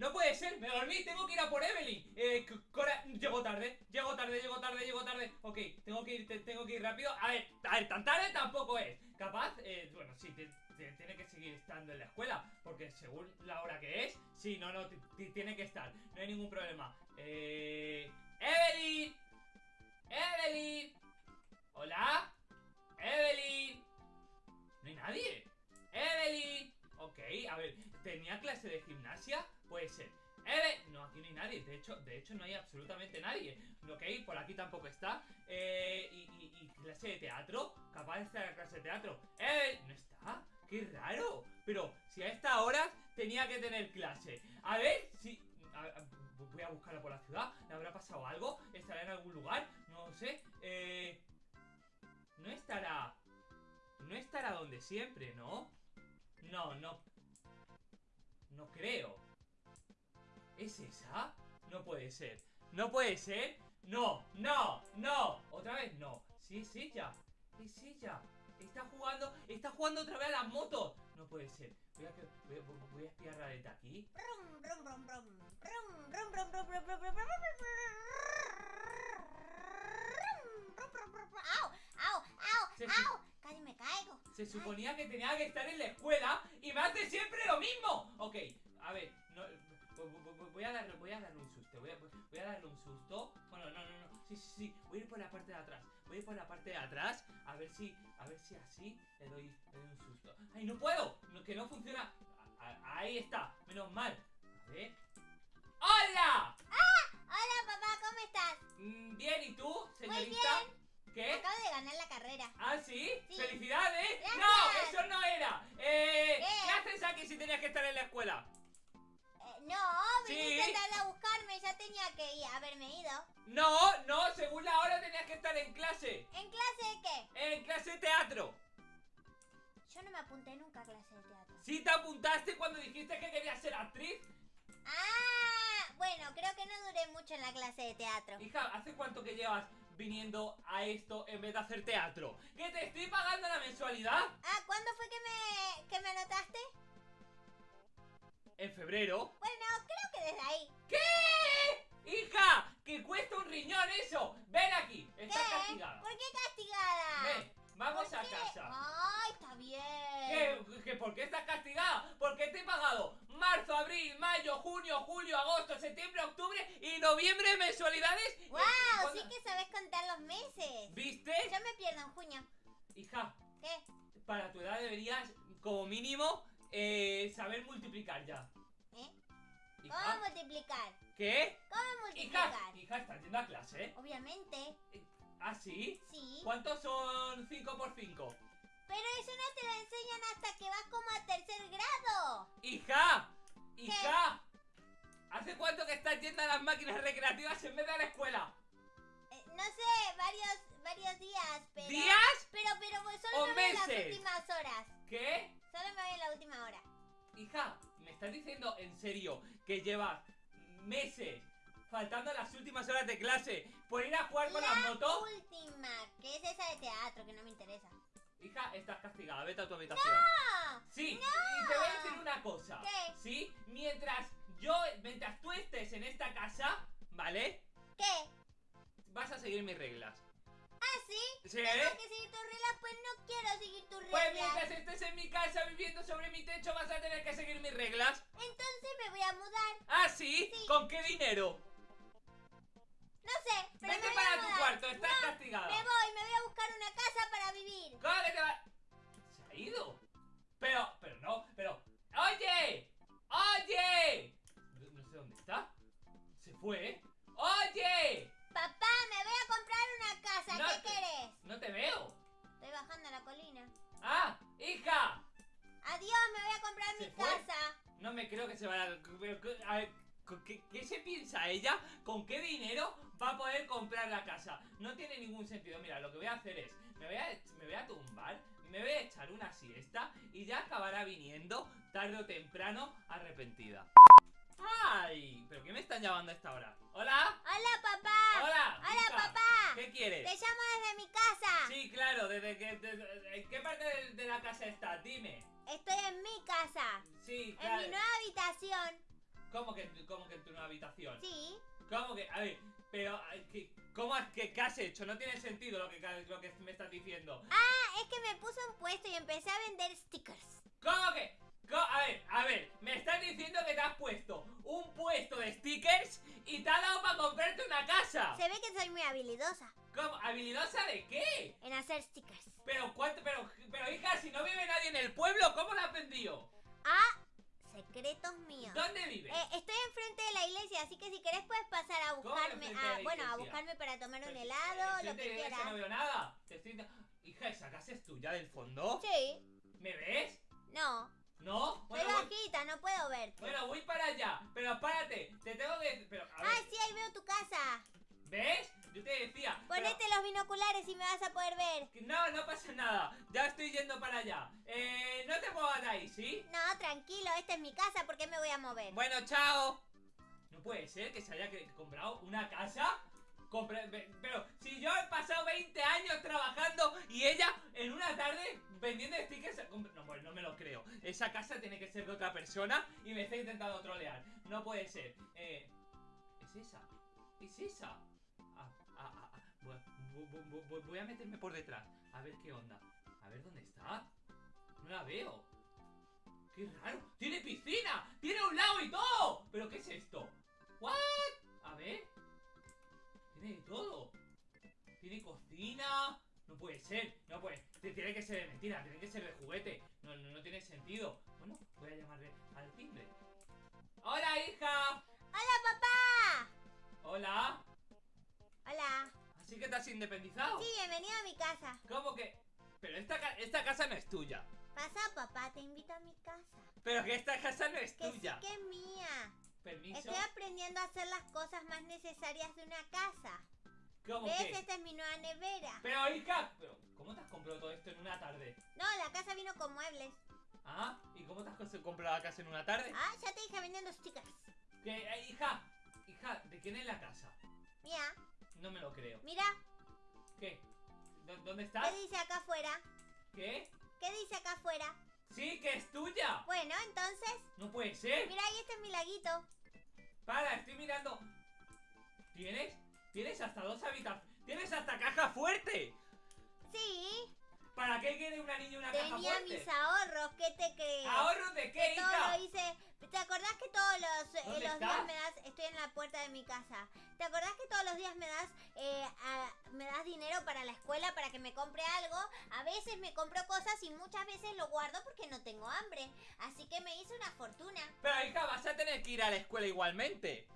No puede ser, me dormí, tengo que ir a por Evelyn. Eh, Cora, llego tarde, llego tarde, llego tarde, llego tarde. Ok, tengo que ir, te- tengo que ir rápido. A ver, a ver, tan tarde tampoco es. Capaz, eh, bueno, sí, te- tiene que seguir estando en la escuela. Porque según la hora que es, sí, no, no, ti- ti- tiene que estar. No hay ningún problema. Eh. ¡Evelyn! De hecho no hay absolutamente nadie. Ok, por aquí tampoco está. Eh, y, clase de teatro. Capaz de en clase de teatro. Evelyn. No está. Qué raro. Pero si a esta hora tenía que tener clase. A ver si. voy a buscarla por la ciudad. ¿Le habrá pasado algo? ¿Estará en algún lugar? No lo sé. Eh. No estará. No estará donde siempre, ¿no? No, no. No creo. ¿Es esa? No puede ser. No puede ser. No, no, no. Otra vez no. Sí, es ella. Es ella. Está jugando, está jugando otra vez a las motos. No puede ser. Voy a, voy espiar a desde aquí. ¡Au! ¡Au! Casi caigo. Se suponía que tenía que estar en la escuela y me hace siempre lo mismo. Ok, a ver, voy a darle, voy a darle un susto. Voy a, voy a darle un susto. Bueno, no, no, no. Sí, sí, sí. Voy a ir por la parte de atrás. Voy a ir por la parte de atrás. A ver si, a ver si así le doy, le doy un susto. ¡Ay, no puedo! No, que no funciona. A- a- ahí está. Menos mal. A ver. ¡Hola! Hola, papá, ¿cómo estás? Mm, Bien, ¿y tú, señorita? ¿Qué? Acabo de ganar la carrera. ¿Ah, sí? Sí. ¡Felicidades! Gracias. ¡No! ¡Eso no era! Eh, ¿Qué? ¿Qué haces aquí si tenías que estar en la escuela? No, viniste tarde a buscarme, ya tenía que ir, haberme ido. No, no, según la hora tenías que estar en clase. ¿En clase de qué? En clase de teatro. Yo no me apunté nunca a clase de teatro. ¿Sí te apuntaste cuando dijiste que querías ser actriz? Ah, bueno, creo que no duré mucho en la clase de teatro. Hija, ¿hace cuánto que llevas viniendo a esto en vez de hacer teatro? ¿Que te estoy pagando la mensualidad? Ah, ¿cuándo fue que me, que me anotaste? En febrero. Bueno, creo que desde ahí. ¿Qué? ¡Hija! ¡Que cuesta un riñón eso! ¡Ven aquí! ¿Qué? Estás castigada. ¿Por qué castigada? Ven, vamos ¿Por a qué? casa. Ay, está bien. ¿Qué? ¿Que ¿Por qué estás castigada? Porque te he pagado marzo, abril, mayo, junio, julio, agosto, septiembre, octubre y noviembre de mensualidades. ¡Wow! ¿Cuándo- Sí que sabes contar los meses. ¿Viste? Yo me pierdo en junio. Hija, ¿Qué? para tu edad deberías, como mínimo, eh, saber multiplicar ya. ¿Eh? ¿Cómo Hija, multiplicar? ¿qué? ¿Cómo Hija, multiplicar? hija, estás yendo a clase, ¿eh? Obviamente, ¿Ah, sí? sí. ¿Cuántos son 5 por 5? Pero eso no te lo enseñan hasta que vas como a tercer grado. ¡Hija! ¡Hija! ¿Hace cuánto que estás yendo a las máquinas recreativas en vez de a la escuela? Eh, no sé, varios, varios días, pero... ¿Días? Pero, pero pues, ¿O solo me voy en las meses? últimas horas. ¿Qué? Solo me voy en la última hora. Hija, ¿me estás diciendo en serio que llevas meses faltando las últimas horas de clase por ir a jugar con la las motos? última, que es esa de teatro, que no me interesa. Hija, estás castigada, vete a tu habitación. ¡Ah! Sí, y te voy a decir una cosa. ¿Qué? Sí, mientras yo, mientras tú estés en esta casa, ¿vale? ¿Qué? Vas a seguir mis reglas. ¿Ah, sí? ¿Sí? ¿Tengo que seguir tus reglas? Pues no quiero seguir tus Pues reglas. mientras estés en mi casa viviendo sobre mi techo vas a tener que seguir mis reglas. Entonces me voy a mudar. ¿Ah, sí? Sí. ¿Con qué dinero? No sé, pero Vete me voy para a tu cuarto, estás No, castigada. Me voy, me voy a buscar una casa para vivir. ¿Cómo que te va? ¿Se ha ido? Pero, pero no, pero... ¡Oye! ¡Oye! No, no sé dónde está. Se fue, ¿eh? Me creo que se pero, a ver, ¿con ¿Qué, ¿Qué se piensa ella? ¿Con qué dinero va a poder comprar la casa? No tiene ningún sentido. Mira, lo que voy a hacer es... Me voy a, me voy a tumbar, me voy a echar una siesta y ya acabará viniendo tarde o temprano arrepentida. ¡Ay! ¿Pero qué me están llamando a esta hora? ¿Hola? Hola, papá. ¡Hola! Hola, hija. papá. ¿Qué quieres? Te llamo desde mi casa. Sí, claro, desde que... ¿En qué parte de, de la casa estás? Dime. Estoy en mi casa. Sí, En claro. mi nueva habitación. ¿Cómo que, en tu- cómo que en tu nueva habitación? Sí. ¿Cómo que? A ver, pero, ay, ¿qué, ¿cómo has, qué, qué has hecho? No tiene sentido lo que, lo que me estás diciendo. Ah, es que me puse un puesto y empecé a vender stickers. ¿Cómo que? Co- A ver, a ver, me estás diciendo que te has puesto un puesto de stickers y te ha dado para comprarte una casa. Se ve que soy muy habilidosa ¿Cómo? ¿Habilidosa de qué? en hacer stickers. Pero cuánto, pero, pero hija, si no vive nadie en el pueblo, ¿cómo lo has aprendido? Ah, secretos míos. ¿Dónde vive? Eh, estoy enfrente de la iglesia, así que si querés puedes pasar a ¿Cómo buscarme, a, la bueno, a buscarme para tomar un helado, lo que quieras. no veo nada. Te estoy... Hija, ¿esa casa es tuya del fondo? Sí, ¿Me ves? no, ¿No? soy Bueno, voy, bajita, no puedo verte. bueno, voy para allá. Pero párate, te tengo que... Pero, a ver, Ah, sí, ahí veo tu casa. ¿ves? Yo te decía... pero- Ponete los binoculares y me vas a poder ver. No, no pasa nada. Ya estoy yendo para allá. Eh, no te muevas de ahí, ¿sí? No, tranquilo, esta es mi casa, ¿por qué me voy a mover? Bueno, chao. No puede ser que se haya comprado una casa. Compre- pero si yo he pasado 20 años trabajando y ella en una tarde vendiendo stickers. No, pues no me lo creo. Esa casa tiene que ser de otra persona y me está intentando trolear. No puede ser. Eh, ¿Es esa? ¿Es esa? Voy, a meterme por detrás. A ver qué onda. A ver dónde está. No la veo. ¡Qué raro! ¡Tiene piscina! ¡Tiene un lago y todo! ¿Pero qué es esto? ¿What? A ver. Tiene todo. Tiene cocina. No puede ser. No puede. Tiene que ser de mentira. Tiene que ser de juguete. No, no tiene sentido. Te has independizado? Sí, bienvenido a mi casa. ¿Cómo que? Pero esta, esta casa no es tuya. Pasa, papá, te invito a mi casa. Pero que esta casa no es Que tuya. sí que es mía. Permiso. Estoy aprendiendo a hacer las cosas más necesarias de una casa. ¿Cómo ¿Ves? que? Esta es mi nueva nevera. Pero hija, pero ¿cómo te has comprado todo esto en una tarde? No, la casa vino con muebles. ¿Ah? ¿Y cómo te has comprado la casa en una tarde? Ah, ya te dije vendiendo stickers. Que, eh, hija, hija, ¿de quién es la casa? Mira, No me lo creo. mira, ¿Qué? ¿Dó- ¿Dónde estás? ¿qué dice acá afuera? ¿Qué? ¿Qué dice acá afuera? Sí, que es tuya. Bueno, entonces, No puede ser. mira, ahí este es mi laguito. Para, estoy mirando. ¿Tienes? ¿Tienes hasta dos habitaciones? ¿Tienes hasta caja fuerte? Sí, ¿Para qué quiere una niña una caja tenía fuerte? mis ahorros, ¿qué te crees? ¿Ahorros de qué, Que todo hija? lo hice. ¿Te acordás que todos los, eh, ¿Dónde los días me das? Estoy en la puerta de mi casa. ¿Te acordás que todos los días me das eh, a- me das dinero para la escuela para que me compre algo? A veces me compro cosas y muchas veces lo guardo porque no tengo hambre. Así que me hice una fortuna. Pero hija, vas a tener que ir a la escuela igualmente.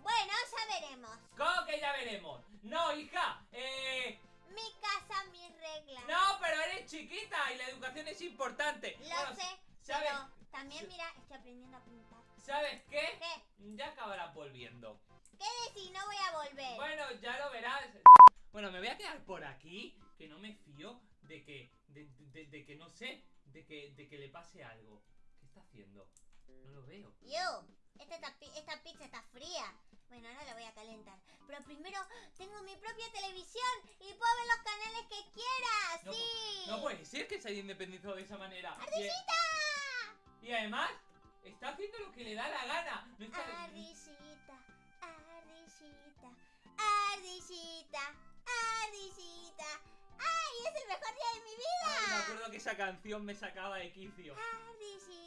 Bueno, ya veremos. ¿Cómo que ya veremos? No, hija, eh... Mi casa, mis reglas. No, pero eres chiquita y la educación es importante. Lo Bueno, sé, ¿sabes? pero también mira, estoy aprendiendo a pintar. ¿Sabes qué? ¿Qué? Ya acabarás volviendo. ¿Qué decís? No voy a volver. Bueno, ya lo verás. Bueno, me voy a quedar por aquí, que no me fío de que, de, de- de que no sé, de que, de que le pase algo. ¿Qué está haciendo? No lo veo. Yo, esta, esta pizza está fría. Bueno, ahora la voy a calentar. Pero primero tengo mi propia televisión y puedo ver los canales que quiera. No, ¡Sí! No puede ser que se haya independizado de esa manera. ¡Ardillita! y además, está haciendo lo que le da la gana. No está- Ardillita, ardillita, ardillita, ardillita. ¡Ay, es el mejor día de mi Ay, vida! me acuerdo que esa canción me sacaba de quicio. Ardillita,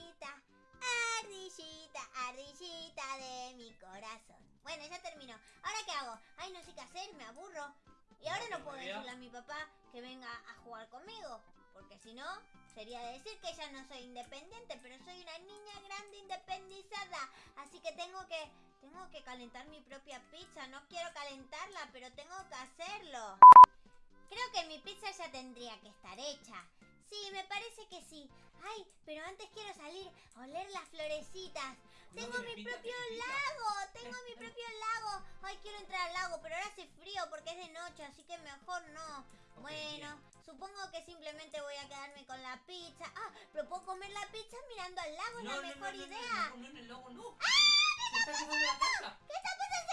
ardillita, ardillita de mi corazón. Bueno, ya terminó. ¿Ahora qué hago? Ay, no sé qué hacer, me aburro. Y ahora no puedo decirle a mi papá que venga a jugar conmigo. Porque si no, sería decir que ya no soy independiente, pero soy una niña grande independizada. Así que tengo que, tengo que calentar mi propia pizza. No quiero calentarla, pero tengo que hacerlo. Creo que mi pizza ya tendría que estar hecha. Sí, me parece que sí. Ay, pero antes quiero salir las florecitas. No, Tengo mi propio lago, tengo mi propio lago. Ay, quiero entrar al lago, pero ahora hace frío porque es de noche, así que mejor no. Bueno, supongo que simplemente voy a quedarme con la pizza. Ah, pero puedo comer la pizza mirando al lago, es la mejor no, no, idea. No, no, no, no. ¡Ah! Está. ¿Qué está pasando?